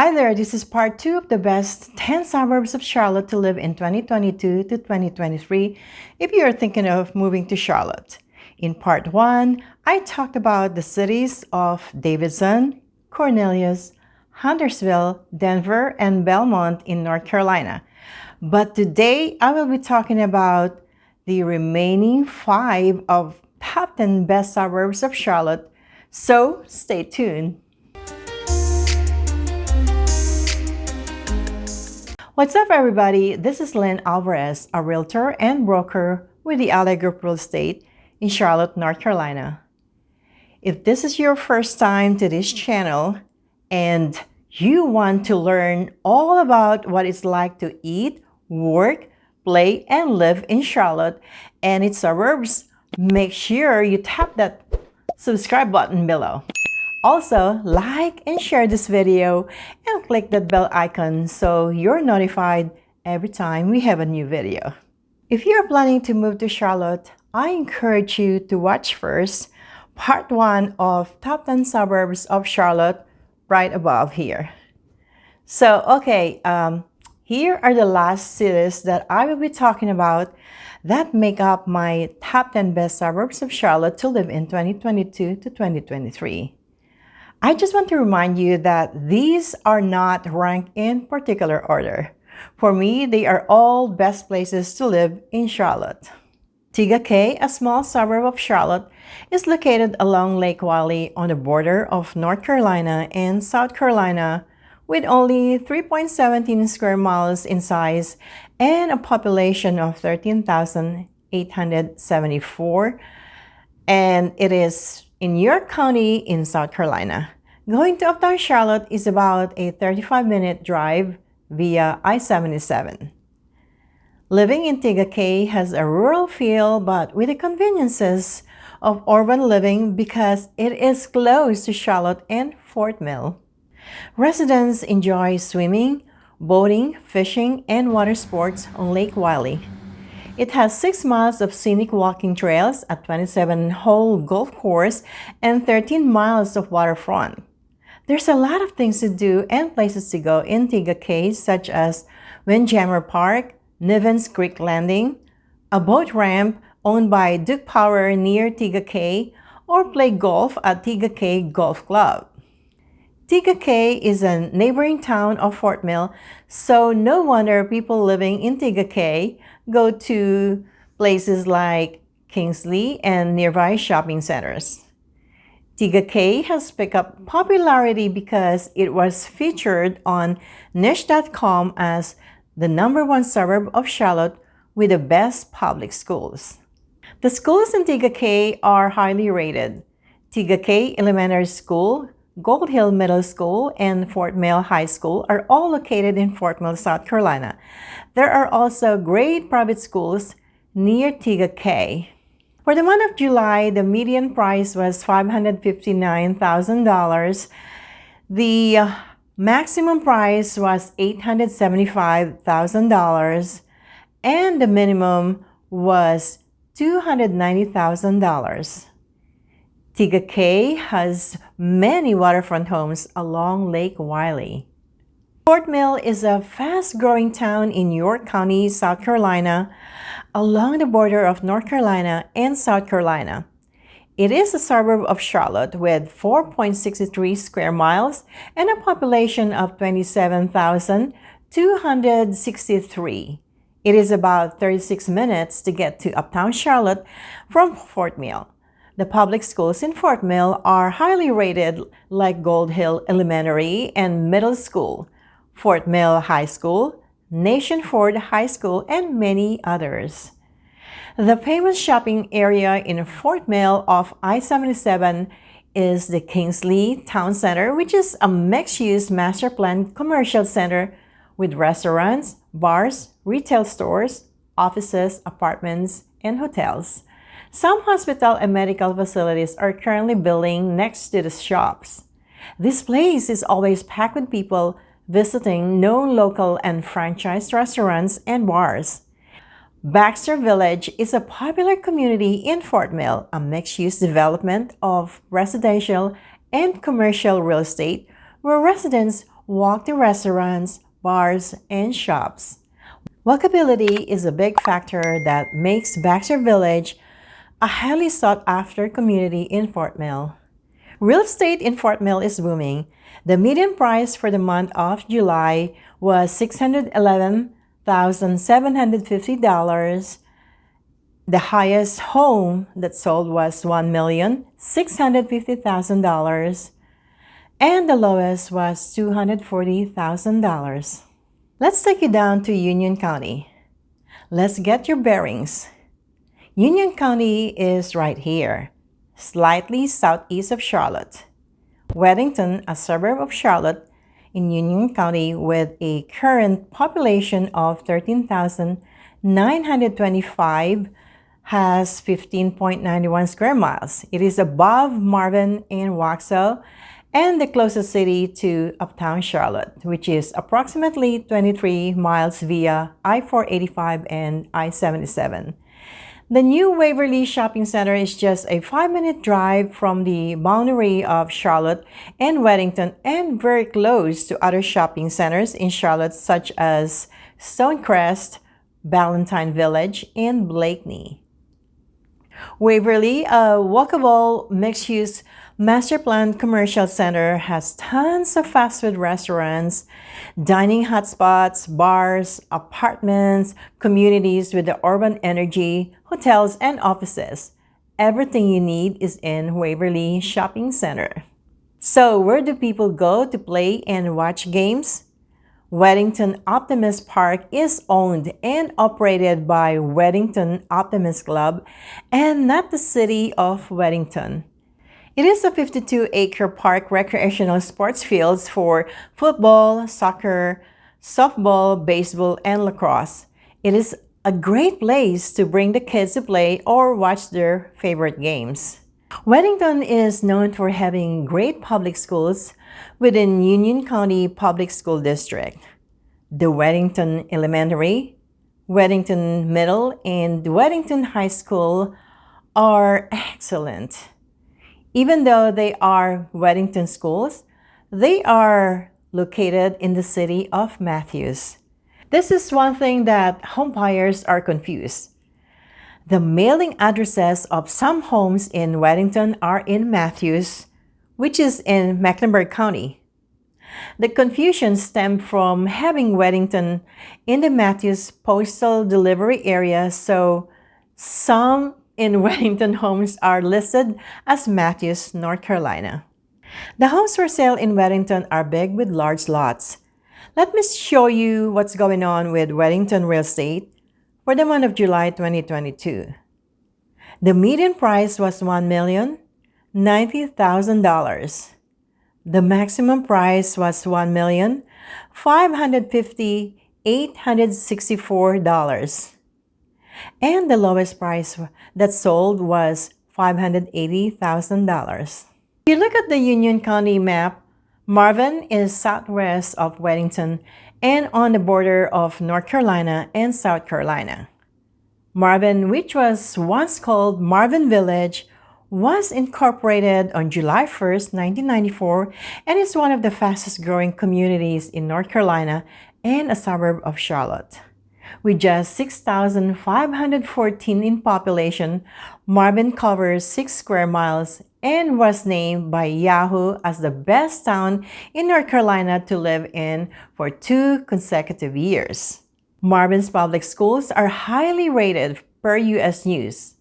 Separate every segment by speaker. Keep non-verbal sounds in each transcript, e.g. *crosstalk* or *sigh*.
Speaker 1: Hi there, this is part two of the best 10 suburbs of Charlotte to live in 2022 to 2023 if you're thinking of moving to Charlotte. In part one, I talked about the cities of Davidson, Cornelius, Huntersville, Denver, and Belmont in North Carolina. But today, I will be talking about the remaining five of top 10 best suburbs of Charlotte, so stay tuned. What's up everybody? This is Lynn Alvarez, a realtor and broker with the Ally Group Real Estate in Charlotte, North Carolina. If this is your first time to this channel and you want to learn all about what it's like to eat, work, play, and live in Charlotte and its suburbs, make sure you tap that subscribe button below. Also, like and share this video and click that bell icon so you're notified every time we have a new video. If you're planning to move to Charlotte, I encourage you to watch first part 1 of Top 10 Suburbs of Charlotte right above here. So, okay, um, here are the last cities that I will be talking about that make up my top 10 best suburbs of Charlotte to live in 2022 to 2023. I just want to remind you that these are not ranked in particular order. For me, they are all best places to live in Charlotte. Tega Cay, a small suburb of Charlotte, is located along Lake Wylie on the border of North Carolina and South Carolina with only 3.17 square miles in size and a population of 13,874 and it is in York County in South Carolina. Going to Uptown Charlotte is about a 35-minute drive via I-77. Living in Tega Cay has a rural feel but with the conveniences of urban living because it is close to Charlotte and Fort Mill. Residents enjoy swimming, boating, fishing, and water sports on Lake Wylie. It has 6 miles of scenic walking trails, a 27-hole golf course, and 13 miles of waterfront. There's a lot of things to do and places to go in Tega Cay, such as Windjammer Park, Nivens Creek Landing, a boat ramp owned by Duke Power near Tega Cay, or play golf at Tega Cay Golf Club. Tega Cay is a neighboring town of Fort Mill, so no wonder people living in Tega Cay go to places like Kingsley and nearby shopping centers. Tega Cay has picked up popularity because it was featured on Niche.com as the number one suburb of Charlotte with the best public schools. The schools in Tega Cay are highly rated. Tega Cay Elementary School, Gold Hill Middle School, and Fort Mill High School are all located in Fort Mill, South Carolina. There are also great private schools near Tega Cay. For the month of July, the median price was $559,000. The uh, maximum price was $875,000 and the minimum was $290,000. Tega Cay has many waterfront homes along Lake Wylie. Fort Mill is a fast-growing town in York County, South Carolina, along the border of North Carolina and South Carolina. It is a suburb of Charlotte with 4.63 square miles and a population of 27,263. It is about 36 minutes to get to Uptown Charlotte from Fort Mill. The public schools in Fort Mill are highly rated like Gold Hill Elementary and Middle School, Fort Mill High School, Nation Ford High School, and many others. The famous shopping area in Fort Mill off I-77 is the Kingsley Town Center, which is a mixed-use master plan commercial center with restaurants, bars, retail stores, offices, apartments, and hotels. Some hospital and medical facilities are currently building next to the shops. This place is always packed with people visiting known local and franchise restaurants and bars. Baxter Village is a popular community in Fort Mill, a mixed-use development of residential and commercial real estate where residents walk to restaurants, bars, and shops. Walkability is a big factor that makes Baxter Village a highly sought-after community in Fort Mill. Real estate in Fort Mill is booming. The median price for the month of July was $611,750. The highest home that sold was $1,650,000 and the lowest was $240,000. Let's take you down to Union County. Let's get your bearings. Union County is right here, slightly southeast of Charlotte. Weddington, a suburb of Charlotte in Union County with a current population of 13,925 has 15.91 square miles. It is above Marvin and Waxhaw and the closest city to uptown Charlotte, which is approximately 23 miles via I-485 and I-77. The new Waverly Shopping Center is just a five-minute drive from the boundary of Charlotte and Weddington and very close to other shopping centers in Charlotte such as Stonecrest, Ballantyne Village, and Blakeney. Waverly, uh, a walkable mixed-use Master Plan Commercial Center has tons of fast food restaurants, dining hotspots, bars, apartments, communities with the urban energy, hotels, and offices. Everything you need is in Waverly Shopping Center. So where do people go to play and watch games? Weddington Optimist Park is owned and operated by Weddington Optimist Club and not the city of Weddington. It is a 52-acre park recreational sports fields for football, soccer, softball, baseball, and lacrosse. It is a great place to bring the kids to play or watch their favorite games. Weddington is known for having great public schools within Union County Public School District. The Weddington Elementary, Weddington Middle, and Weddington High School are excellent. Even though they are Weddington schools, they are located in the city of Matthews. This is one thing that home buyers are confused. The mailing addresses of some homes in Weddington are in Matthews, which is in Mecklenburg County. The confusion stemmed from having Weddington in the Matthews postal delivery area, so some in *laughs* Weddington homes are listed as Matthews, North Carolina. The homes for sale in Weddington are big with large lots. Let me show you what's going on with Weddington real estate for the month of July 2022. The median price was $1,090,000. The maximum price was $1,550,864 and the lowest price that sold was $580,000. If you look at the Union County map, Marvin is southwest of Weddington and on the border of North Carolina and South Carolina. Marvin, which was once called Marvin Village, was incorporated on July 1st, 1994 and is one of the fastest growing communities in North Carolina and a suburb of Charlotte. With just 6,514 in population, Marvin covers 6 square miles and was named by Yahoo as the best town in North Carolina to live in for two consecutive years. Marvin's public schools are highly rated per U.S. News.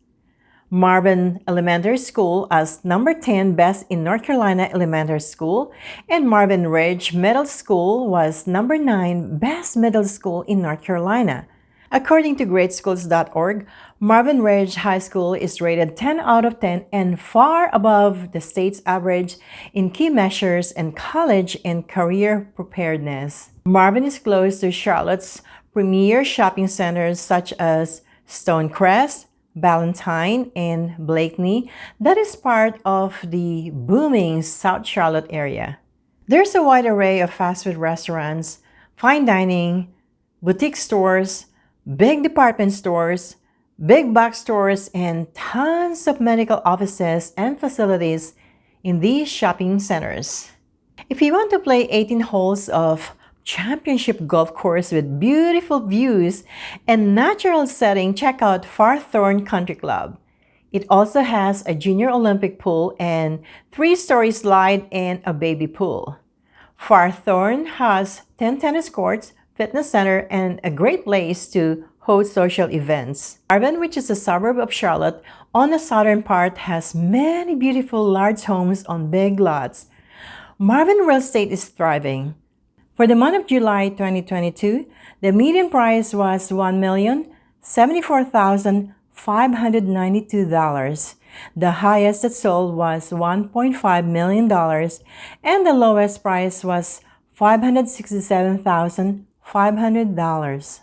Speaker 1: Marvin Elementary School as number 10 best in North Carolina elementary school, and Marvin Ridge Middle School was number 9 best middle school in North Carolina. According to greatschools.org, Marvin Ridge High School is rated 10 out of 10 and far above the state's average in key measures and college and career preparedness. Marvin is close to Charlotte's premier shopping centers such as Stonecrest, Ballantyne, and Blakeney that is part of the booming South Charlotte area. There's a wide array of fast food restaurants, fine dining, boutique stores, big department stores, big box stores, and tons of medical offices and facilities in these shopping centers. If you want to play 18 holes of championship golf course with beautiful views and natural setting, check out Firethorne Country Club. It also has a junior Olympic pool and three-story slide and a baby pool. Firethorne has 10 tennis courts, fitness center, and a great place to host social events. Marvin, which is a suburb of Charlotte, on the southern part has many beautiful large homes on big lots. Marvin real estate is thriving. For the month of July 2022, the median price was $1,074,000 The highest that sold was $1.5 million and the lowest price was $567,500.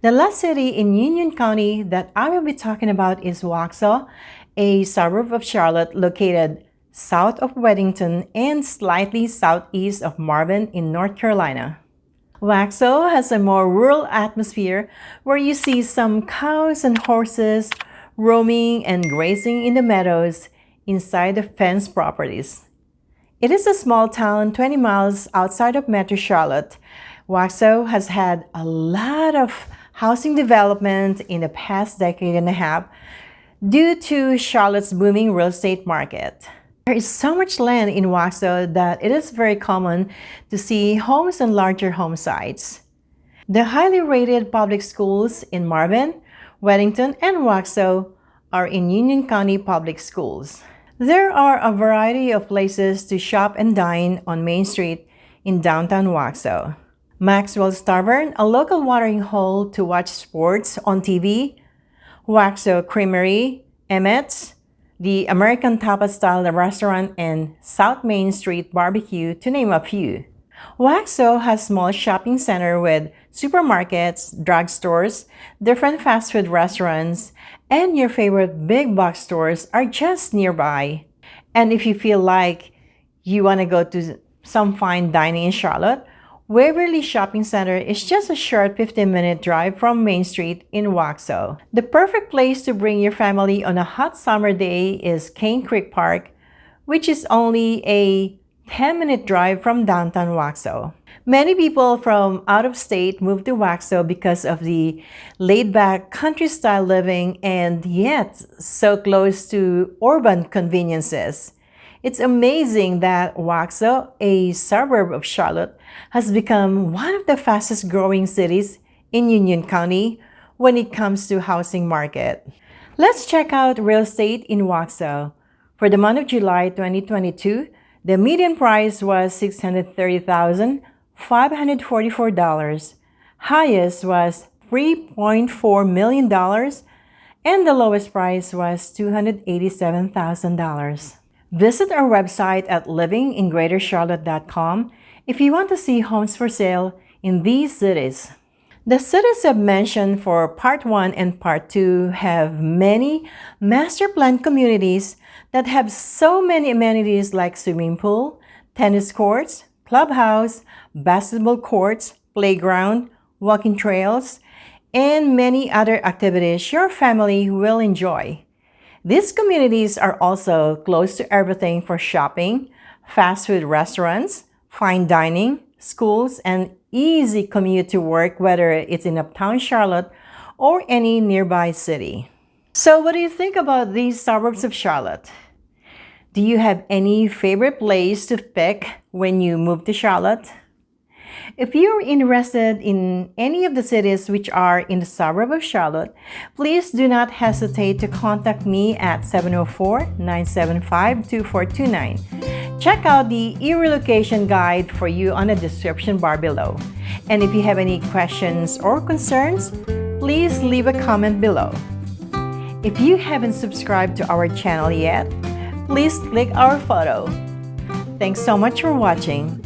Speaker 1: The last city in Union County that I will be talking about is Waxhaw, a suburb of Charlotte located south of Weddington and slightly southeast of Marvin in North Carolina. Waxhaw has a more rural atmosphere where you see some cows and horses roaming and grazing in the meadows inside the fenced properties. It is a small town 20 miles outside of Metro Charlotte. Waxhaw has had a lot of housing development in the past decade and a half due to Charlotte's booming real estate market. There is so much land in Waxhaw that it is very common to see homes on larger home sites. The highly rated public schools in Marvin, Weddington, and Waxhaw are in Union County Public Schools. There are a variety of places to shop and dine on Main Street in downtown Waxhaw. Maxwell's Tavern, a local watering hole to watch sports on TV, Waxhaw Creamery, Emmett's, the American Tapa-style restaurant and South Main Street Barbecue, to name a few. Waxhaw has small shopping center with supermarkets, drugstores, different fast food restaurants, and your favorite big box stores are just nearby. And if you feel like you want to go to some fine dining in Charlotte, Waverly Shopping Center is just a short 15-minute drive from Main Street in Waxhaw. The perfect place to bring your family on a hot summer day is Cane Creek Park, which is only a 10-minute drive from downtown Waxhaw. Many people from out of state move to Waxhaw because of the laid-back country-style living and yet so close to urban conveniences. It's amazing that Waxhaw, a suburb of Charlotte, has become one of the fastest growing cities in Union County when it comes to housing market. Let's check out real estate in Waxhaw. For the month of July 2022, the median price was $630,544. Highest was $3.4 million and the lowest price was $287,000. Visit our website at livingingreatercharlotte.com if you want to see homes for sale in these cities. The cities I've mentioned for Part 1 and Part 2 have many master plan communities that have so many amenities like swimming pool, tennis courts, clubhouse, basketball courts, playground, walking trails, and many other activities your family will enjoy. These communities are also close to everything for shopping, fast food restaurants, fine dining, schools, and easy commute to work, whether it's in uptown Charlotte or any nearby city. So what do you think about these suburbs of Charlotte? Do you have any favorite place to pick when you move to Charlotte? If you're interested in any of the cities which are in the suburb of Charlotte, please do not hesitate to contact me at 704-975-2429. Check out the e-relocation guide for you on the description bar below. And if you have any questions or concerns, please leave a comment below. If you haven't subscribed to our channel yet, please click our photo. Thanks so much for watching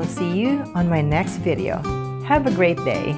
Speaker 1: will see you on my next video. Have a great day.